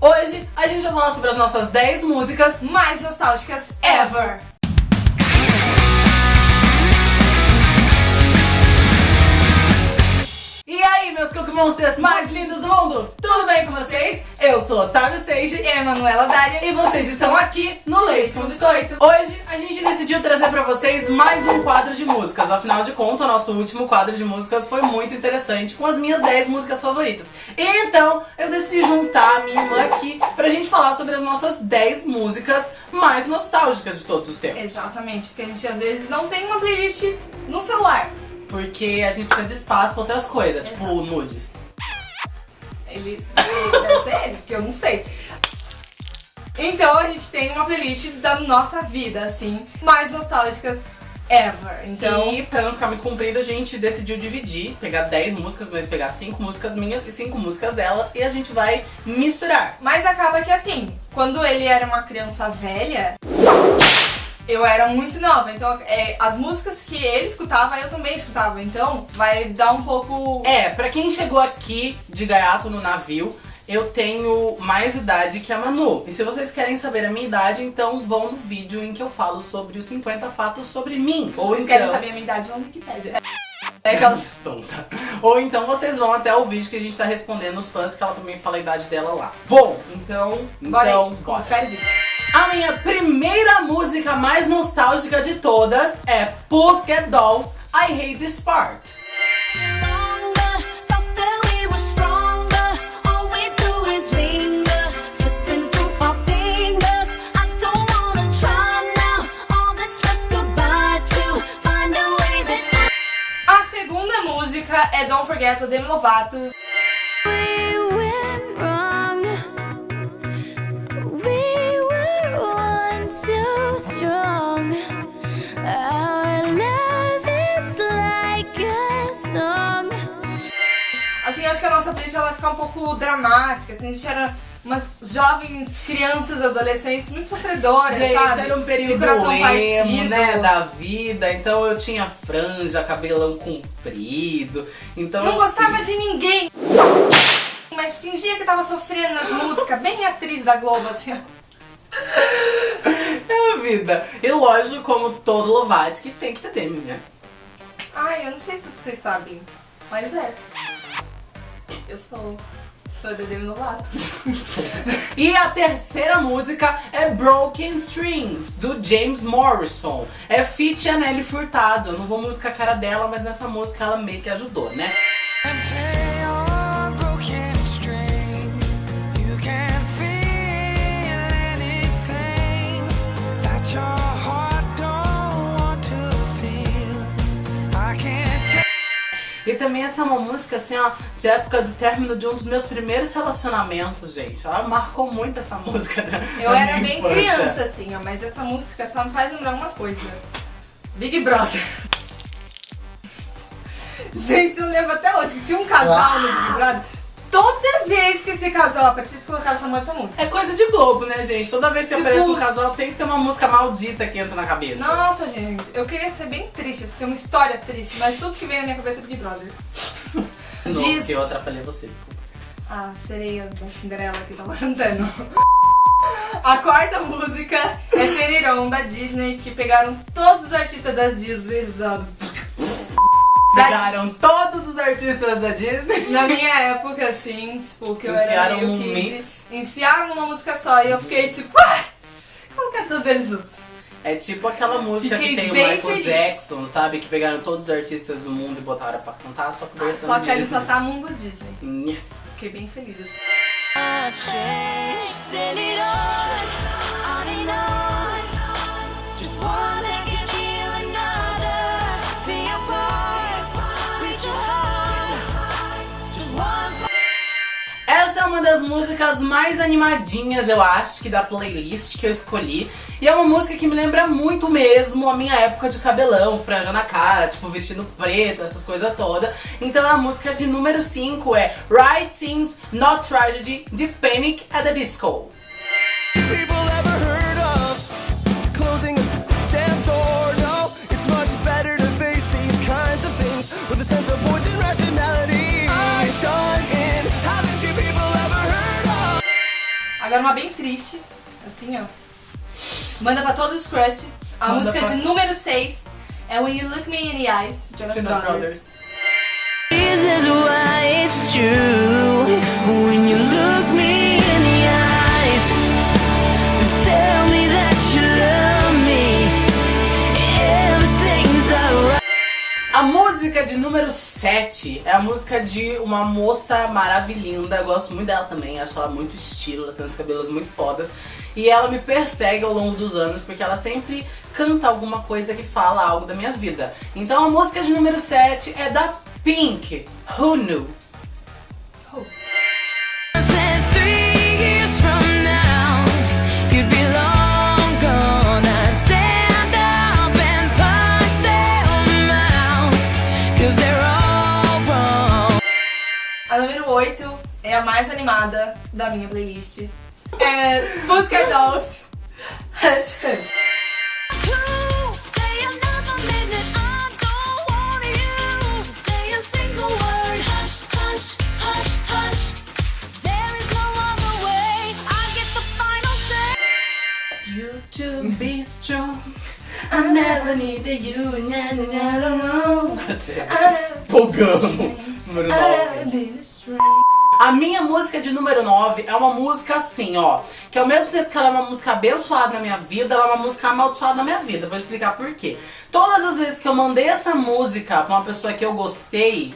Hoje a gente vai falar sobre as nossas 10 músicas mais nostálgicas ever. Meus Cookie Monsters mais lindos do mundo? Tudo bem com vocês? Eu sou Otávio Sage e eu, Emanuela Dária. E vocês estão aqui no Leite com Biscoito. Hoje a gente decidiu trazer pra vocês mais um quadro de músicas. Afinal de contas, o nosso último quadro de músicas foi muito interessante, com as minhas 10 músicas favoritas. Então, eu decidi juntar a minha irmã aqui pra gente falar sobre as nossas 10 músicas mais nostálgicas de todos os tempos. Exatamente, porque a gente às vezes não tem uma playlist no celular. Porque a gente precisa de espaço pra outras coisas, tipo Exato. tipo nudes. Ele, ele deve ser ele, porque eu não sei. Então a gente tem uma playlist da nossa vida, assim, mais nostálgicas ever. Então... E pra não ficar muito comprido, a gente decidiu dividir, pegar 10 músicas, mas pegar 5 músicas minhas e 5 músicas dela, e a gente vai misturar. Mas acaba que assim, quando ele era uma criança velha, eu era muito nova, então é, as músicas que ele escutava, eu também escutava. Então vai dar um pouco. É, pra quem chegou aqui de gaiato no navio, eu tenho mais idade que a Manu. E se vocês querem saber a minha idade, então vão no vídeo em que eu falo sobre os 50 fatos sobre mim. Ou vocês então... querem saber a minha idade, vão no Wikipedia. É aquela... Tonta. Ou então vocês vão até o vídeo que a gente tá respondendo os fãs, que ela também fala a idade dela lá. Bom, então... Bora então, aí, bora. confere. A minha primeira música mais nostálgica de todas é Pussycat Dolls, I Hate This Part. A segunda música é Don't Forget, Demi Lovato. Eu acho que a nossa playlist ela vai ficar um pouco dramática, assim, a gente era umas jovens crianças, adolescentes muito sofredoras, gente, sabe? era um período emo, né, da vida, então eu tinha franja, cabelão comprido, então... Não assim... gostava de ninguém, mas fingia que tava sofrendo nas músicas, bem atriz da Globo, assim, É a vida. E lógico, como todo Lovatic, tem que ter Demi, né? Ai, eu não sei se vocês sabem, mas é. Sou fã da Demi Lovato. e a terceira música é Broken Strings, do James Morrison. É feat Nelly Furtado. Eu não vou muito com a cara dela, mas nessa música ela meio que ajudou, né? Também essa é uma música, assim, ó, de época do término de um dos meus primeiros relacionamentos, gente. Ela marcou muito essa música, né? Eu era bem infância. criança, assim, ó, mas essa música só me faz lembrar uma coisa. Big Brother. Gente, eu lembro até hoje que tinha um casal no Big Brother Toda vez que esse casal aparecia, eles colocavam essa música. É coisa de Globo, né, gente? Toda vez que tipo, aparece um casal, tem que ter uma música maldita que entra na cabeça. Nossa, gente. Eu queria ser bem triste, ter uma história triste, mas tudo que vem na minha cabeça é Big Brother. Não, Diz... porque eu atrapalhei você, desculpa. Ah, sereia da Cinderela que tava cantando. A quarta música é Seniron, da Disney, que pegaram todos os artistas das Disney Pegaram todos os artistas da Disney. Na minha época, assim, tipo, que eu era meio um kids, enfiaram numa música só e eu fiquei tipo, ah, como que é todos eles juntos? É tipo aquela música Fiquei que tem o Michael feliz. Jackson, sabe? Que pegaram todos os artistas do mundo e botaram pra cantar, só que ah, Só que ele só tá mundo Disney. Yes. Fiquei bem feliz músicas mais animadinhas, eu acho, que da playlist que eu escolhi. E é uma música que me lembra muito mesmo a minha época de cabelão, franja na cara, tipo vestido preto, essas coisas todas. Então a música de número 5 é Right Things, Not Tragedy, de Panic at the Disco. Agora uma bem triste, assim, ó. Manda pra todos os crush. A Manda música pra- de número 6 é When You Look Me in the Eyes, Jonas, Jonas Brothers. Brothers. Música de número 7 é a música de uma moça maravilhosa. Eu gosto muito dela também, acho ela muito estilo, ela tem uns cabelos muito fodas. E ela me persegue ao longo dos anos porque ela sempre canta alguma coisa que fala algo da minha vida. Então a música de número 7 é da Pink, Who Knew? A número 8 é a mais animada da minha playlist. É música Dolls. Hush, hush. Stay another minute, I don't want you. Say a single word, hush, hush, hush, hush. There is no other way. I get the final say. You to be strong. I never needed you. Na, na, na, na, na. Número 9. A minha música de número 9 é uma música assim, ó. Que ao mesmo tempo que ela é uma música abençoada na minha vida, ela é uma música amaldiçoada na minha vida. Vou explicar por quê. Todas as vezes que eu mandei essa música pra uma pessoa que eu gostei,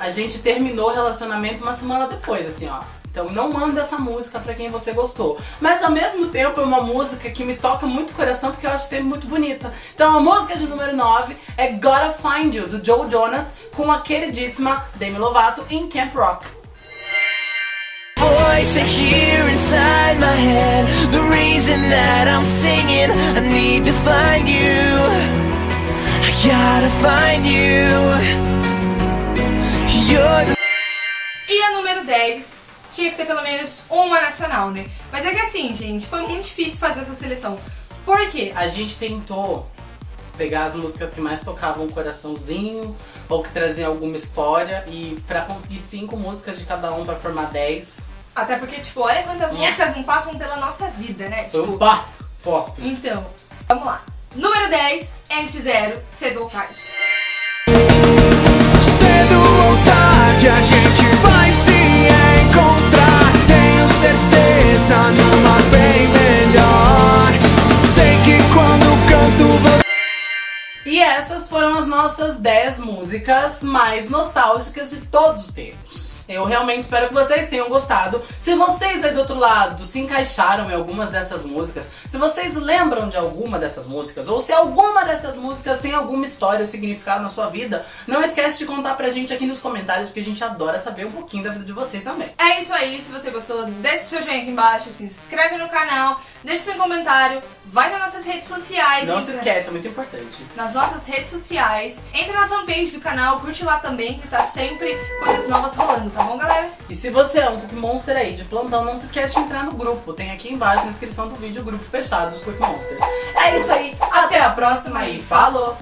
a gente terminou o relacionamento uma semana depois, assim, ó. Então não manda essa música pra quem você gostou. Mas ao mesmo tempo é uma música que me toca muito o coração porque eu acho sempre muito bonita. Então a música de número 9 é Gotta Find You, do Joe Jonas, com a queridíssima Demi Lovato em Camp Rock. Voice I hear inside my head. The reason that I'm singing, I need to find you. I gotta find you. You're the E a número 10 tinha que ter pelo menos uma nacional, né? Mas é que assim, gente, foi muito difícil fazer essa seleção. Por quê? A gente tentou pegar as músicas que mais tocavam o coraçãozinho ou que traziam alguma história e pra conseguir cinco músicas de cada um pra formar 10, Até porque, tipo, olha quantas Nha. músicas não passam pela nossa vida, né? foi Tipo, um bato fósforo. então, vamos lá. Número 10, NX0, Cedo ou Tarde. Cedo ou tarde a gente certeza numa bem melhor. Sei que quando canto você. E essas foram as nossas 10 músicas mais nostálgicas de todos os tempos. Eu realmente espero que vocês tenham gostado. Se vocês aí do outro lado se encaixaram em algumas dessas músicas, se vocês lembram de alguma dessas músicas, ou se alguma dessas músicas tem alguma história ou significado na sua vida, não esquece de contar pra gente aqui nos comentários, porque a gente adora saber um pouquinho da vida de vocês também. É isso aí, se você gostou, deixa o seu joinha aqui embaixo, se inscreve no canal, deixa seu comentário, vai nas nossas redes sociais. Não entra- se esqueça, é muito importante. nas nossas redes sociais. Entra na fanpage do canal, curte lá também, que tá sempre coisas novas rolando, tá bom, galera? E se você é um Cookie Monster aí de plantão, não se esquece de entrar no grupo. Tem aqui embaixo na descrição do vídeo o grupo fechado dos Cookie Monsters. É isso aí, até a próxima e falou!